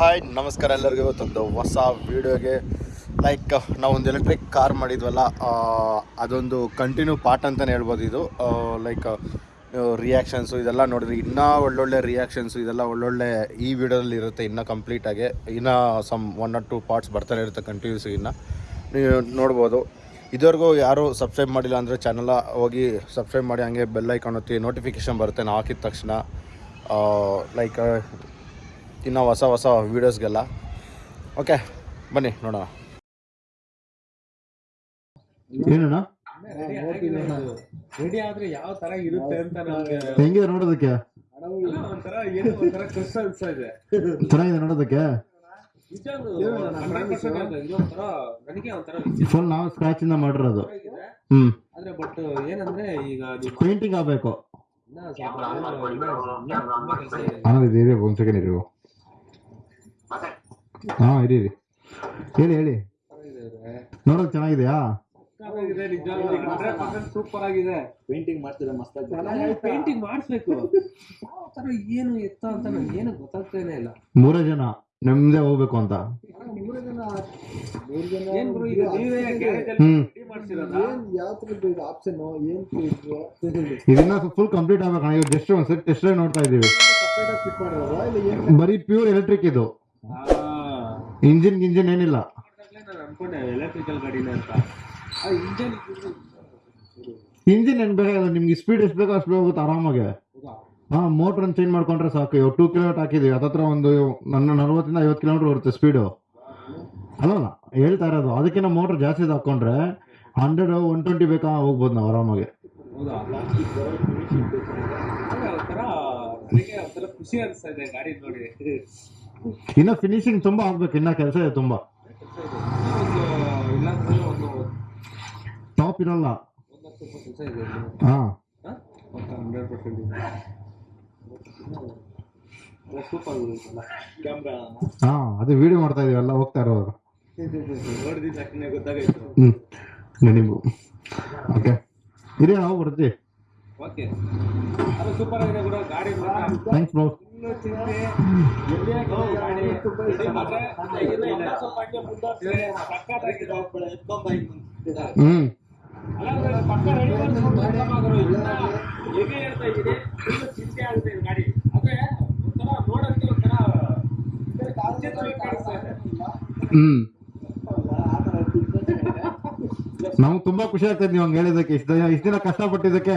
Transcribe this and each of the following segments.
Hi ನಮಸ್ಕಾರ ಎಲ್ಲರಿಗೂ. ಇವತ್ತೊಂದು ಹೊಸ ವೀಡಿಯೋಗೆ ಲೈಕ್ ನಾವೊಂದು ಎಲೆಕ್ಟ್ರಿಕ್ ಕಾರ್ ಮಾಡಿದ್ವಲ್ಲ ಅದೊಂದು ಕಂಟಿನ್ಯೂ ಪಾರ್ಟ್ ಅಂತಲೇ ಹೇಳ್ಬೋದು ಇದು. ಲೈಕ್ ರಿಯಾಕ್ಷನ್ಸು ಇದೆಲ್ಲ ನೋಡಿದ್ರೆ ಇನ್ನೂ ಒಳ್ಳೊಳ್ಳೆ ರಿಯಾಕ್ಷನ್ಸು ಇದೆಲ್ಲ ಒಳ್ಳೊಳ್ಳೆ ಈ ವಿಡಿಯೋದಲ್ಲಿ ಇರುತ್ತೆ ಇನ್ನೂ ಕಂಪ್ಲೀಟಾಗಿ ಇನ್ನೂ some one or two parts ಬರ್ತಾನೆ ಇರುತ್ತೆ ಕಂಟಿನ್ಯೂಸ್ ಇನ್ನು. ನೀವು ನೋಡ್ಬೋದು. ಇದುವರೆಗೂ ಯಾರು ಸಬ್ಸ್ಕ್ರೈಬ್ ಮಾಡಿಲ್ಲ ಅಂದರೆ ಚಾನಲ ಹೋಗಿ ಸಬ್ಸ್ಕ್ರೈಬ್ ಮಾಡಿ, ಹಂಗೆ ಬೆಲ್ ಐಕಾನ್ ಒತ್ತಿ ನೋಟಿಫಿಕೇಷನ್ ಬರುತ್ತೆ, ನಾವು ಹಾಕಿದ ತಕ್ಷಣ. ಲೈಕ್ ಇನ್ನು ಹೊಸ ಹೊಸ ವೀಡಿಯೋಸ್ಗೆಲ್ಲ ಓಕೆ ಬನ್ನಿ ನೋಡೋಣ. ಏನಣ್ಣ? ರೆಡಿ ಆದ್ರೆ ಯಾವ ತರ ಇರುತ್ತೆ ಅಂತ ನಮ್ಗೆ ಹೆಂಗಿದೆ ನೋಡೋದಕ್ಕೆ? ಅಲ್ಲ, ಒಂಥರ ಏನೋ ಒಂಥರ ಕಷ್ಟ ಅನ್ಸ್ತಾ ಇದೆ. ಚೆನ್ನಾಗಿದೆ ನೋಡೋದಕ್ಕೆ? ನಿಜವಾಗ್ಲೂ 100% ಅದು. ಇದು ಒಂಥರ ನನಗೆ ಒಂಥರ ವಿಚಿತ್ರ ಫುಲ್ ನಾವು ಸ್ಕ್ರಾಚ್ ಇಂದ ಮಾಡಿರೋದು. ಆಗಿದೆ. ಹ್ಮ್. ಆದ್ರೆ ಬಟ್ ಏನಂದ್ರೆ ಈಗ ನೀವು ಪೇಂಟಿಂಗ್ ಆಗ್ಬೇಕು. ಇನ್ನ ಸ್ವಲ್ಪ ಇನ್ನ- ಇನ್ನ ತುಂಬಾ ಕೆಲಸ ಇದೆ ಅನ್ನೋದು ಇದೆ ಒಂದ್ ಸೆಕೆಂಡ್ ಇರಿ. ಹಾ ಇರಿ ಇರಿ. ಹೇಳಿ ಹೇಳಿ. ನೋಡೋದ್ ಚೆನ್ನಾಗಿದೆಯಾ? ಸಕ್ಕತ್ತಾಗಿದೆ ನಿಜವಾಗ್ಲೂ 100% ಸೂಪರ್ ಆಗಿದೆ ಪೇಂಟಿಂಗ್ ಮಾಡ್ತಿದ್ರೆ ಮಸ್ತ್ ಪೇಂಟಿಂಗ್ ಮಾಡಿಸ್ಬೇಕು ಏನು ಎತ್ತ ಅಂತ ನಂಗೆ ಏನು ಗೊತ್ತಾಗ್ತಾನೆ ಇಲ್ಲ ಮೂರೇ ಜನ ನಮ್ದೇ ಹೋಗ್ಬೇಕು ಅಂತ. ಇದನ್ನ ಫುಲ್ ಕಂಪ್ಲೀಟ್ ಆಗ್ಬೇಕು ಇವಾಗ ಜಸ್ಟ್ ಒಂದ್ ಸೆಟ್ ಟೆಸ್ಟ್ ನೋಡ್ತಾ ಇದೀವಿ ಬರೀ ಪ್ಯೂರ್ ಎಲೆಕ್ಟ್ರಿಕ್ ಇದು. ಇಂಜಿನ್ ಗಿಂಜಿನ್ ಏನಿಲ್ಲ. ಎಲೆಕ್ಟ್ರಿಕಲ್ ಗಾಡಿನ ಇಂಜನ್ ಏನು ಬೇಕಾಗಿಲ್ಲ ನಿಮ್ಗೆ ಸ್ಪೀಡ್ ಎಷ್ಟು ಬೇಕೋ ಅಷ್ಟು ಹೋಗುತ್ತೆ ಆರಾಮಾಗಿ. ಹಾ ಮೋಟರ್ ಚೇಂಜ್ ಮಾಡ್ಕೊಂಡ್ರೆ ಸಾಕು. ಇವಾಗ ಟೂ ಕಿಲೋಮೀಟರ್ ಹಾಕಿದ್ವಿ ಅದತ್ರ ಒಂದು ನನ್ನ ನಲ್ವತ್ತಿಂದ ಐವತ್ತು ಕಿಲೋಮೀಟರ್ ಬರುತ್ತೆ ಸ್ಪೀಡು ಅಲ್ಲಲ್ಲ, ಹೇಳ್ತಾ ಇರೋದು. ಅದಕ್ಕಿಂತ ಮೋಟರ್ ಜಾಸ್ತಿ ಹಾಕೊಂಡ್ರೆ ಹಂಡ್ರೆಡ್ ಒನ್ ಟ್ವೆಂಟಿ ಬೇಕಾ ಹೋಗ್ಬೋದು ನಾವು ಆರಾಮಾಗಿ. ಖುಷಿ ಅನಿಸ್ತಾ ಇದೆ ಗಾಡಿ ನೋಡಿ ಇನ್ನ ಫಿನಿಶಿಂಗ್ ತುಂಬಾ ಆಗ್ಬೇಕು ಇನ್ನ ಕೆಲಸ ಇದೆ ತುಂಬಾ. ಟಾಪ್ ಇರಲ್ಲ. ಹಾ. ಹಾ ಅದು ವಿಡಿಯೋ ಮಾಡ್ತಾ ಇದೀವಿ ಎಲ್ಲ ಹೋಗ್ತಾ ಇರೋದು ನೀವು. ಓಕೆ ಇದೇ ನಾವು ಬರ್ತೀವಿ. Thanks bro hmm. ಹ್ಮ್. ನಮ್ಗೆ ತುಂಬಾ ಖುಷಿ ಆಗ್ತದೆ ನೀವು ಹಂಗೆ ಹೇಳಿದಕ್ಕೆ ಇಷ್ಟ ಇಷ್ಟ ದಿನ ಕಷ್ಟಪಟ್ಟಿದ್ದಕ್ಕೆ.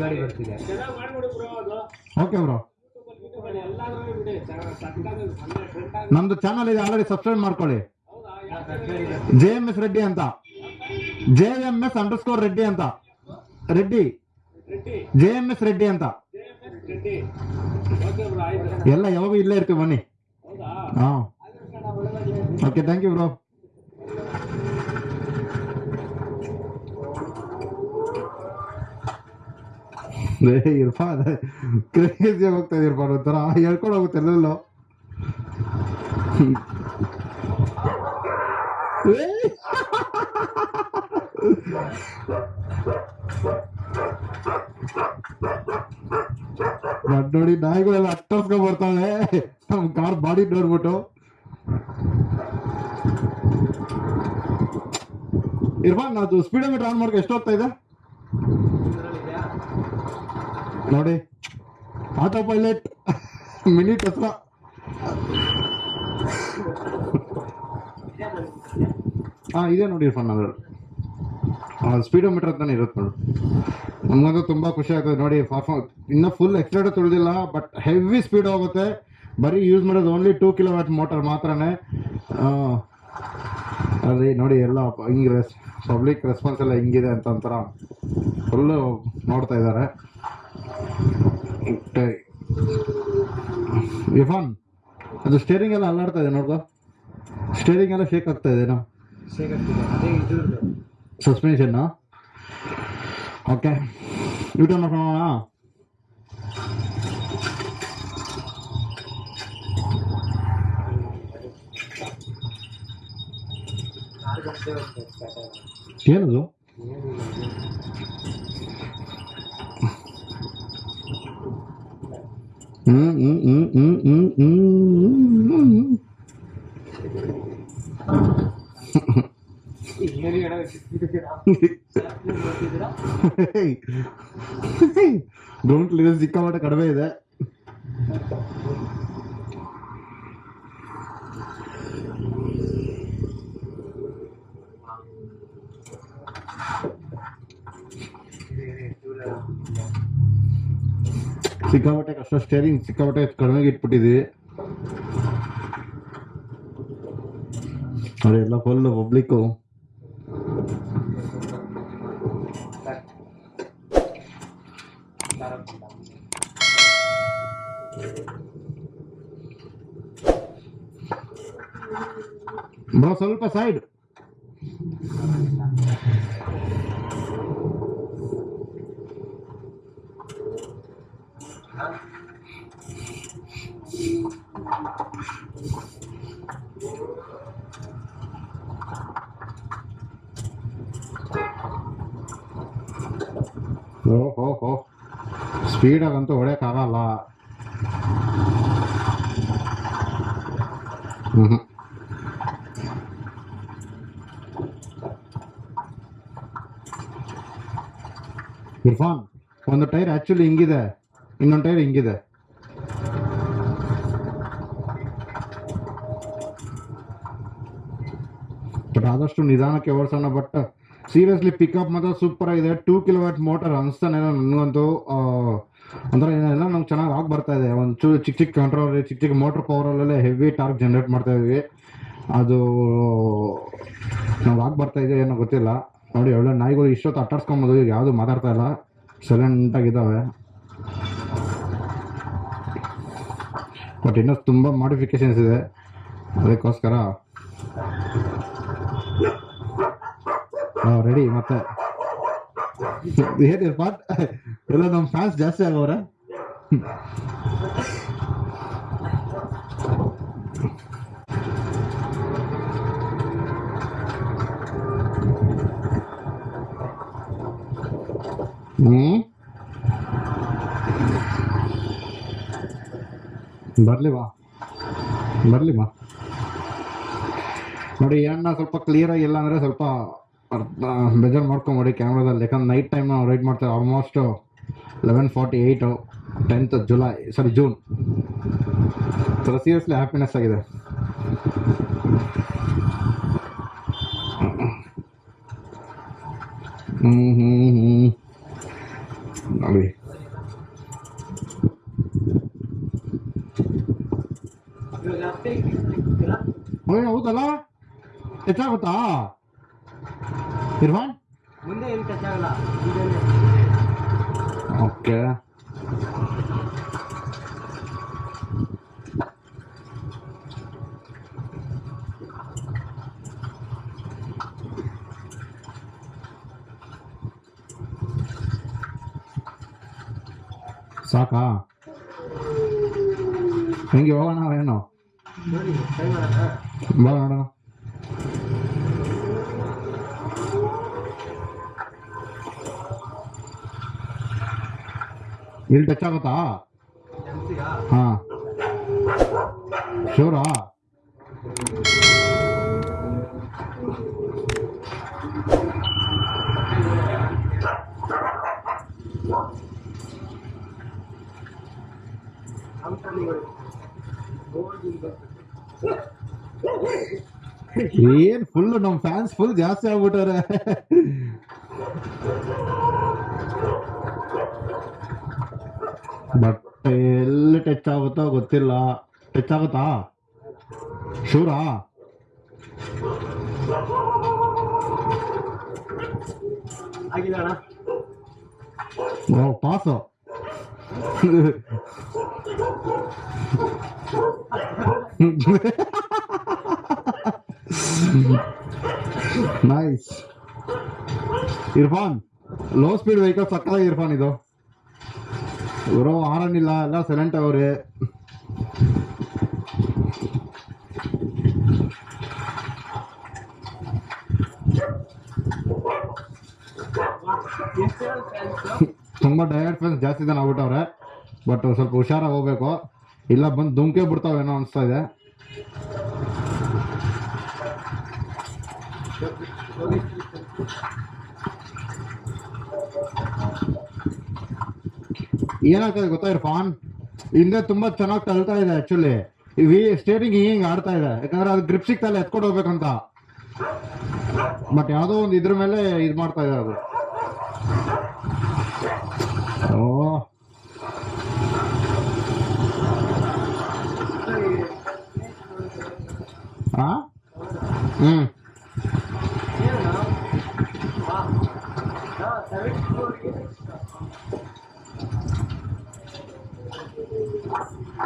ಗಾಡಿ ಬರ್ತಿದೆ. ಓಕೆ ಬ್ರೋ ನಮ್ದು ಚಾನಲ್ ಇದೆ ಆಲ್ರೆಡಿ ಸಬ್ಸ್ಕ್ರೈಬ್ ಮಾಡ್ಕೊಳ್ಳಿ. ಜೆ ಎಂ ಎಸ್ ರೆಡ್ಡಿ ಅಂತ. J M S underscore Reddy ಅಂತ. Reddy J M S Reddy ಅಂತ. ಓಕೆ ಬ್ರೋ ಎಲ್ಲ ಯಾವಾಗ ಇಲ್ಲೇ ಇರ್ತೀವಿ ಬನ್ನಿ. ಹೌದಾ? ಹಾ. Okay thank you bro Irfan crazy ಹೋಗ್ತಾ ಇದೆ ಇರ್ಫಾನ್ ಒಂಥರ ಹೇಳ್ಕೊಂಡು ಹೋಗುತ್ತೆ ಎಲ್ಲೆಲ್ಲೋ ನೋಡಿ ನಾಯಿಗಳೆಲ್ಲ ಅಟ್ಟರ್ಸ್ಕೊಂಡ್ ಬರ್ತಾವೆ ನಮ್ ಕಾರ್ ಬಾಡಿ ನೋಡ್ಬಿಟ್ಟು. ಇರ್ಫಾನ್ ಅದು ಸ್ಪೀಡೋಮೀಟರ್ ಆನ್ ಮಾಡ್ಕೊ ಎಷ್ಟು ಹೋಗ್ತಾ ಇದೆ? ನೋಡಿ ಆಟೋ ಪೈಲಟ್ ಮಿನಿಟ್ ಹತ್ರ. ಹಾ ಇದೆ ನೋಡಿ ಇರ್ಫಾನ್ ಸ್ಪೀಡೋ ಸ್ಪೀಡೋಮೀಟರ್ ಅಂತಾನೆ ಇರುತ್ತೆ ನೋಡಿ. ನಮಗಂತೂ ತುಂಬ ಖುಷಿ ಆಗ್ತದೆ ನೋಡಿ ಪರ್ಫಾರ್ಮ್ ಇನ್ನೂ ಫುಲ್ ಎಕ್ಸ್ಟ್ರಾ ತುಳಿದಿಲ್ಲ ಬಟ್ ಹೆವಿ ಸ್ಪೀಡ್ ಹೋಗುತ್ತೆ. ಬರೀ ಯೂಸ್ ಮಾಡೋದು ಓನ್ಲಿ ಟೂ ಕಿಲೋಮೀಟರ್ ಮೋಟರ್ ಮಾತ್ರನೇ. ಅದೇ ನೋಡಿ ಎಲ್ಲ, ಹಿಂಗೆ ಪಬ್ಲಿಕ್ ರೆಸ್ಪಾನ್ಸ್ ಎಲ್ಲ ಹೆಂಗಿದೆ ಅಂತ ಒಂಥರ ಫುಲ್ಲು ನೋಡ್ತಾ ಇದ್ದಾರೆ. ಇಫಾನ್ ಅದು ಸ್ಟೇರಿಂಗ್ ಎಲ್ಲ ಅಲ್ಲಾಡ್ತಾ ಇದೆ ನೋಡ್ಕೋ. ಸ್ಟೇರಿಂಗ್ ಎಲ್ಲ ಶೇಕ್ ಆಗ್ತಾ ಇದೆ ಸಸ್ಪೆನ್ಷನ್ ಓಕೆ ಯೂಟರ್ನ್ ಮಾಡ್ಕೊಳ್ಳೋಣ Thank ಆಗೋದು. ಏನದು ಹ್ಮ್ ಹ್ಮ್ ಹ್ಮ್ ಹ್ಮ್ ಹ್ಮ್ ಹ್ಮ್ ಹ್ಮ್ ಇನ್ನೇನು ಹೇಳೋದು ಸಿಕ್ಕಿದ್ದೀರಾ? ಗೊತ್ತಿದ್ದೀರಾ? ಗ್ರೌಂಡ್ ಕ್ಲಿಯರೆನ್ಸ್ ಸಿಕ್ಕಾಪಟ್ಟೆ ಕಡಿಮೆ ಇದೆ ಸಿಕ್ಕಾಪಟ್ಟೆ ಕಷ್ಟ ಸ್ಟೇರಿಂಗ್ ಸಿಕ್ಕಾಪಟ್ಟೆ ಕಡಿಮೆಗೆ ಇಟ್ಬಿಟ್ಟಿದ್ವಿ ಅದೆಲ್ಲ ಫುಲ್ ಪಬ್ಲಿಕ್ಕು ಬ್ರೋ ಸ್ವಲ್ಪ ಸೈಡ್ ಓ ಹೋ ಹೋ ಸ್ಪೀಡಾಗಂತೂ ಹೊಡೆಯೋಕ್ಕಾಗಲ್ಲ. ಹ್ಞೂ ಇರ್ಫಾನ್, ಒಂದು ಟೈರ್ ಆ್ಯಕ್ಚುಲಿ ಹಿಂಗಿದೆ. ಇನ್ನೊಂದು ಟೈರ್ ಹಿಂಗಿದೆ. ಬಟ್ ಆದಷ್ಟು ನಿಧಾನಕ್ಕೆ ಓಡಿಸೋಣ, ಬಟ್ ಸೀರಿಯಸ್ಲಿ ಪಿಕಪ್ ಮಾತ್ರ ಸೂಪರ್ ಆಗಿದೆ. ಟೂ ಕಿಲೋವಾಟ್ ಮೋಟರ್ ಅನಿಸ್ತಾನೆ ನನಗಂತೂ. ಅಂದ್ರೆ ಏನೆಲ್ಲ ನಮ್ಗೆ ಚೆನ್ನಾಗಿ ಆಗಿ ಬರ್ತಾ ಇದೆ. ಒಂದು ಚೂರು ಚಿಕ್ಕ ಚಿಕ್ಕ ಕಂಟ್ರೋಲ್ ಚಿಕ್ಕ ಚಿಕ್ಕ ಮೋಟ್ರ್ ಪವರಲ್ಲೇ ಹೆವಿ ಟಾರ್ಕ್ ಜನ್ರೇಟ್ ಮಾಡ್ತಾ ಇದೀವಿ. ಅದು ನಾವು ಆಗಿ ಬರ್ತಾ ಇದೆ ಏನೋ ಗೊತ್ತಿಲ್ಲ. ನೋಡಿ, ಒಳ್ಳೆ ನಾಯಿಗಳು ಇಷ್ಟೊತ್ತು ಅಟ್ಟಾಡ್ಸ್ಕೊಂಬೋದು ಈಗ ಯಾವುದು ಮಾತಾಡ್ತಾ ಇಲ್ಲ. ಸೈಲೆಂಟಾಗಿದ್ದಾವೆ ಬಟ್ ಇನ್ನೂ ತುಂಬ ಮಾಡಿಫಿಕೇಶನ್ಸ್ ಇದೆ. ಅದಕ್ಕೋಸ್ಕರ ರೆಡಿ ಮತ್ತೆ ಏನಿಲ್ಲ ಪಾಟ್ ಎಲ್ಲ ನಮ್ಮ ಫ್ಯಾನ್ಸ್ ಜಾಸ್ತಿ ಆಗವ್ರೆ ಹ್ಮ್ ಬರ್ಲಿ ಬಾ ಬರ್ಲಿ ಬಾ ನೋಡಿ ಏನ ಸ್ವಲ್ಪ ಕ್ಲಿಯರ್ ಆಗಿಲ್ಲ ಅಂದ್ರೆ ಸ್ವಲ್ಪ ಅರ್ಥ ಬೇಜಾರು ಮಾಡ್ಕೊಂಬಿಡಿ ಕ್ಯಾಮ್ರಾದಲ್ಲಿ. ಯಾಕಂದ್ರೆ ನೈಟ್ ಟೈಮ್ ನಾವು ರೈಡ್ ಮಾಡ್ತೇವೆ almost eleven forty eight tenth July sorry June ಥರ ಸೀರಿಯಸ್ಲಿ ಹ್ಯಾಪಿನೆಸ್ ಆಗಿದೆ. ಹ್ಞೂ ಹ್ಞೂ ಹ್ಞೂ ನೋಡಿ? ಹೌದಲ್ಲ? ಹೆಚ್ಚಾಗುತ್ತಾ? ಇರ್ಫಾನ್ ಮುಂದೆ ಏನು ಟಚ್ ಆಗಲ್ಲ ಹಿಂದೆನೆ. ಓಕೆ. ಸಾಕಾ? ಹೆಂಗೆ ಹೋಗೋಣ ಏನು ನೋಡಿ ಟ್ರೈ ಮಾಡೋಣ ಬಾ ನೋಡೋಣ ಇಲ್ಲಿ ಟಚ್ ಆಗುತ್ತಾ? ಜಾಸ್ತಿಯಾ ಹಾ. ಶೂರಾ? ಕಂಪ್ನಿಗಳು ಗೋಲ್ಡ್ ಏನ್ ಫುಲ್ ನಮ್ ಫ್ಯಾನ್ಸ್ ಫುಲ್ ಜಾಸ್ತಿ ಆಗ್ಬಿಟ್ಟಾರೆ ಬಟ್ ಎಲ್ಲಿ ಟಚ್ ಆಗುತ್ತೋ ಗೊತ್ತಿಲ್ಲ. ಟಚ್ ಆಗುತ್ತಾ ಶೂರಾ? ಆಗಿಲ್ಲ ಅಣ್ಣ ಓ, pass. Nice. Irfan, low speed vehicle ಸಕ್ಕದಾಗಿ Irfan ಇದು. ಇವರು ಆರನ್ ಇಲ್ಲ ಎಲ್ಲ ಸೈಲೆಂಟ್ ಅವ್ರೆ. ತುಂಬ ಡೈರೆಕ್ಟ್ ಫ್ರೆಂಡ್ಸ್ ಜಾಸ್ತಿ ಜನ ಆಗ್ಬಿಟ್ಟವ್ರೆ ಬಟ್ ಸ್ವಲ್ಪ ಹುಷಾರಾಗಿ ಹೋಗ್ಬೇಕು. ಇಲ್ಲ, ಬಂದು ದುಮ್ಕೆ ಬಿಡ್ತಾವೇನೋ ಅನಿಸ್ತಾ ಇದೆ. ಏನಾಗ್ತದೆ ಗೊತ್ತಾ ಇರ್ಫಾನ್ ಹಿಂದೆ ತುಂಬಾ ಚೆನ್ನಾಗಿ ತಳ್ತಾ ಇದೆ ಆಕ್ಚುಲಿ ವಿ ಸ್ಟೇರಿಂಗ್ ಹಿಂಗ್ ಆಡ್ತಾ ಇದೆ. ಯಾಕಂದ್ರೆ ಅದು ಗ್ರಿಪ್ ಸಿಕ್ತಲ್ಲ, ಎತ್ಕೊಂಡು ಹೋಗ್ಬೇಕಂತ. ಬಟ್ ಯಾವುದೋ ಒಂದು ಇದ್ರ ಮೇಲೆ ಇದು ಮಾಡ್ತಾ ಇದೆ ಅದು ಓ ಆ ಹ್ಮ್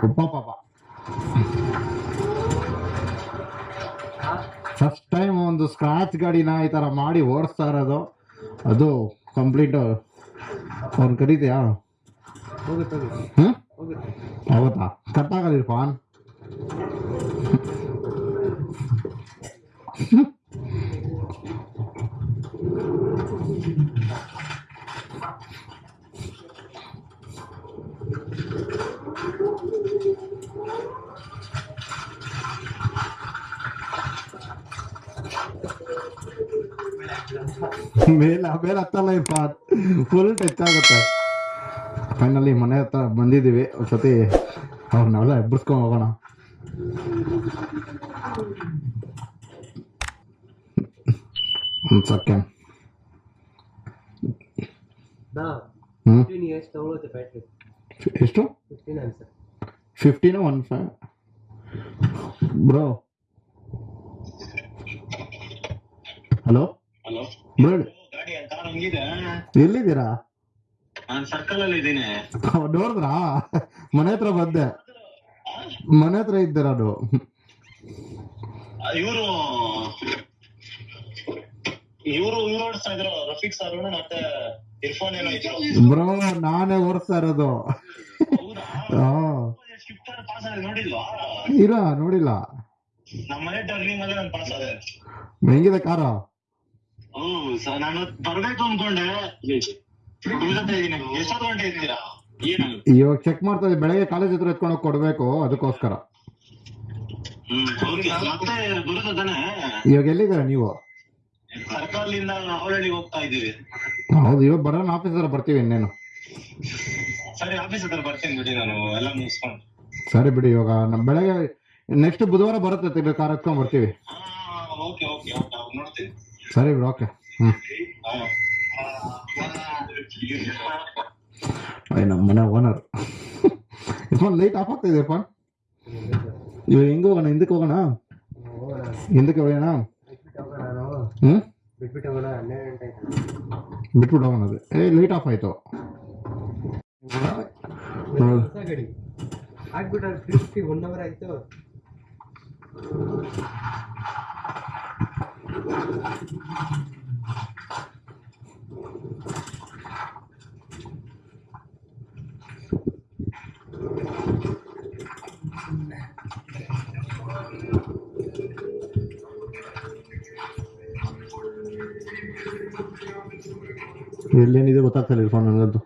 ಉಪ್ಪ ಪಾಪ ಫಸ್ಟ್ ಟೈಮ್ ಒಂದು ಸ್ಕ್ರಾಚ್ ಗಾಡಿನ ಈ ಥರ ಮಾಡಿ ಓಡಿಸ್ತಾ ಇರೋದು ಅದು ಕಂಪ್ಲೀಟ್ ಅವ್ನು ಕರೀತೀಯಾ? ಹೋಗುತ್ತೆ ಹೋಗುತ್ತೆ. ಹ್ಞೂ ಹೋಗುತ್ತೆ. ಹೌದಾ ಕಟ್ ಆಗಲ್ಲ ಮೇಲೆ ಮೇಲೆ ಹತ್ತಲ್ಲ ಇರ್ಫಾನ್ ಫುಲ್ ಟಚ್ ಆಗುತ್ತೆ ಫೈನಲಿ ಮನೆ ಹತ್ರ ಬಂದಿದ್ದೀವಿ ಒಂದ್ಸತಿ ಅವ್ರನ್ನೆಲ್ಲ ಎಬ್ಬರಿಸ್ಕೊಂಡು ಹೋಗೋಣ ಒಂದು ಸೆಕೆಂಡ್ ನಾ ಹ್ಞೂ ಫಿಫ್ಟೀನ್ ಇಯರ್ಸ್ ತಗೊಳುತ್ತೆ ಬ್ಯಾಟ್ರಿ ಎಷ್ಟು ಫಿಫ್ಟೀನ್ ಅನ್ಸುತ್ತೆ fifteen one five bro hello ಎಲ್ಲಿದ್ದೀರಾ? ನೋಡಿದ್ರಾ ಮನೆ ಹತ್ರ ಬಂದೆ. ಮನೆ ಹತ್ರ ಇದ್ದೀರ ಅದು? ಇವರು ಇವರು ಓಡಿಸ್ತಾ ಇದ್ರು. ರಫೀಕ್ ಸರ್ ಮತ್ತೆ ಇರ್ಫಾನ್ ಏನೋ ಇದ್ರು. ಬ್ರೋ ನಾನೇ ಓಡಿಸ್ತಾ ಇರೋದು. ಇರ ನೋಡಿಲ್ಲ. ನಮ್ಮ ಮನೆ ಟರ್ನಿಂಗ್ ಅಲ್ಲೇ ನಾನು ಪಾಸ್ ಆದೆ. ಹೆಂಗಿದೆ ಕಾರ ಹ್ಮ್ ಸರ್ ನಾನು ಬರ್ಬೇಕು ಅನ್ಕೊಂಡೆ. ಉಳ್ಕೊತಾ ಇದೀನಿ ಎಷ್ಟೊತ್ತು ಗಂಟೆ ಇರ್ತೀರಾ? ಏನು ಇವಾಗ ಚೆಕ್ ಮಾಡ್ತಾ ಇದ್ದೀವಿ ಬೆಳಗ್ಗೆ ಕಾಲೇಜ್ ಹತ್ರ ಎತ್ಕೊಂಡು ಹೋಗಿ ಕೊಡ್ಬೇಕು ಅದಕ್ಕೋಸ್ಕರ. ಹ್ಮ್ ಓಕೆ ಮತ್ತೆ ಬರುತ್ತೆ ತಾನೆ? ಇವಾಗ ಎಲ್ಲಿದ್ದೀರಾ ನೀವು? ಹೋಗ್ತಾ ಇದ್ದೀವಿ. ಹೌದು ಇವಾಗ ಬರೋಣ ಆಫೀಸ್ ಹತ್ರ ಬರ್ತೀವಿ ಇನ್ನೇನು. ಸರಿ ಆಫೀಸ್ ಹತ್ರ ಬರ್ತೀನಿ ಬಿಡಿ ನಾನು ಎಲ್ಲ ಮುಗಿಸ್ಕೊಂಡು. ಸರಿ ಬಿಡಿ ಇವಾಗ ನಮ್ಮ ಬೆಳಗ್ಗೆ ನೆಕ್ಸ್ಟ್ ಬುಧವಾರ ಬರುತ್ತೆ ತಿರ್ಗಿ ಕಾರ್ ಎತ್ಕೊಂಡ್ ಬರ್ತೀವಿ. ಹಾ ಓಕೆ ಓಕೆ ಓಕೆ ನೋಡ್ತೀನಿ. ಸರಿ ಬಿಡಿ ಓಕೆ ಹ್ಞೂ ಹಾ. ಅಯ್ಯ ನಮ್ಮ ಮನೆ ಓನರ್ ಇರ್ಫಾನ್ ಲೈಟ್ ಆಫ್ ಆಗ್ತಾ ಇದೆ ಇರ್ಫಾನ್ ಇವಾಗ ಹೆಂಗೆ ಹೋಗೋಣ ಹಿಂದಕ್ಕೆ ಹೋಗೋಣ ಹೋಗೋಣ ಹಿಂದಕ್ಕೆ ಹೋಗೋಣ ಬಿಟ್ಬಿಟ್ಟು ಹೋಗೋಣ ನಾವು ಹ್ಞೂ ಬಿಟ್ಬಿಟ್ಟು ಹೋಗೋಣ ಹನ್ನೆರಡು ಗಂಟೆ ಆಯ್ತು ಬಿಟ್ಬಿಟ್ಟು ಹೋಗೋಣ ಅದು ಏ ಲೈಟ್ ಆಫ್ ಆಯಿತು ಹೊಸ ಗಾಡಿ ಆಗ್ಬಿಟ್ರೆ ಫಿಫ್ಟಿ ಒನ್ ಅವರ್ ಆಯ್ತು ಎಲ್ಲೇನಿದೆ ಗೊತ್ತಾಗ್ತಿಲ್ಲ ಇರ್ಫಾನ್ ನನಗಂತೂ